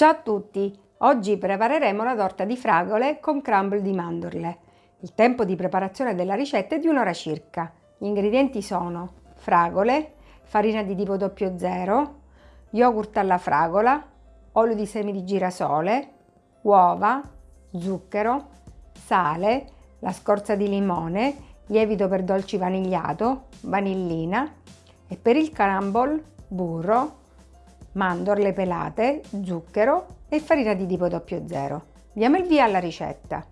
Ciao a tutti! Oggi prepareremo la torta di fragole con crumble di mandorle. Il tempo di preparazione della ricetta è di un'ora circa. Gli ingredienti sono fragole, farina di tipo 00, yogurt alla fragola, olio di semi di girasole, uova, zucchero, sale, la scorza di limone, lievito per dolci vanigliato, vanillina e per il crumble burro, mandorle pelate, zucchero e farina di tipo 00. Diamo il via alla ricetta.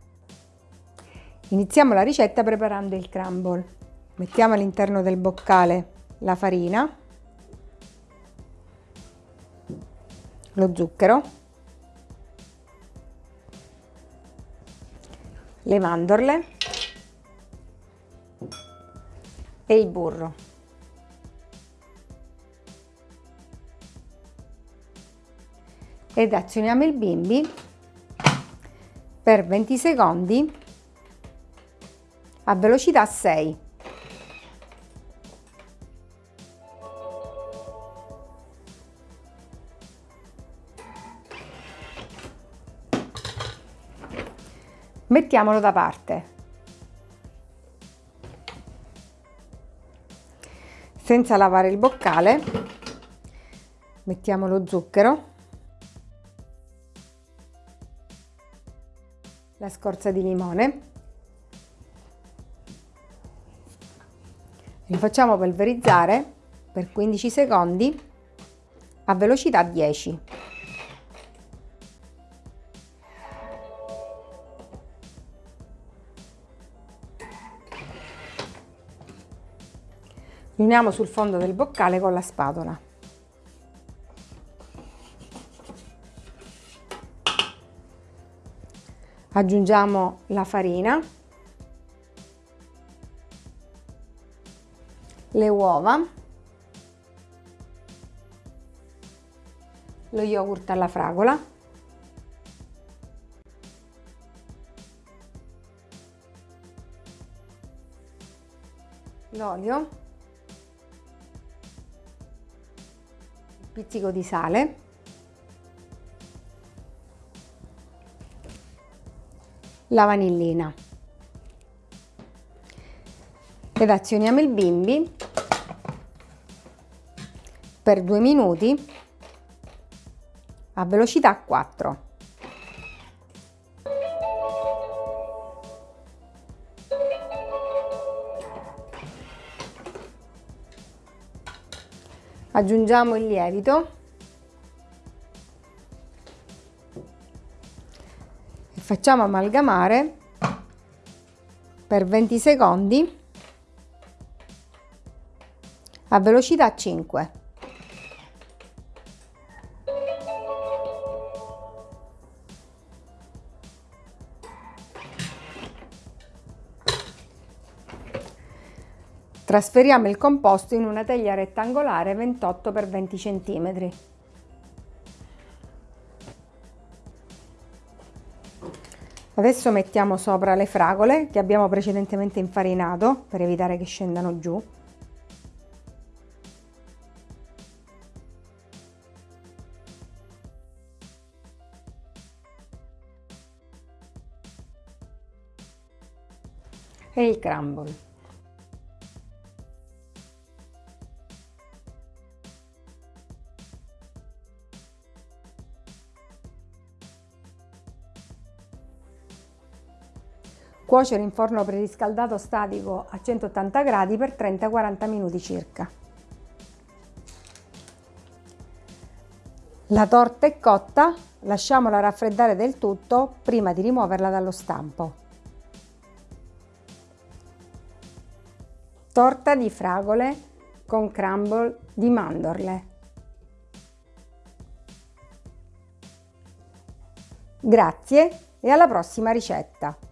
Iniziamo la ricetta preparando il crumble. Mettiamo all'interno del boccale la farina, lo zucchero, le mandorle e il burro. Ed azioniamo il bimbi per 20 secondi a velocità 6. Mettiamolo da parte. Senza lavare il boccale mettiamo lo zucchero la scorza di limone. Li facciamo polverizzare per 15 secondi a velocità 10. Uniamo sul fondo del boccale con la spatola. Aggiungiamo la farina, le uova, lo yogurt alla fragola, l'olio, il pizzico di sale la vanillina ed azioniamo il bimbi per due minuti a velocità 4. Aggiungiamo il lievito facciamo amalgamare per 20 secondi a velocità 5. Trasferiamo il composto in una teglia rettangolare 28 x 20 cm. Adesso mettiamo sopra le fragole che abbiamo precedentemente infarinato per evitare che scendano giù. E il crumble. Cuocere in forno preriscaldato statico a 180 gradi per 30-40 minuti circa. La torta è cotta, lasciamola raffreddare del tutto prima di rimuoverla dallo stampo. Torta di fragole con crumble di mandorle. Grazie e alla prossima ricetta!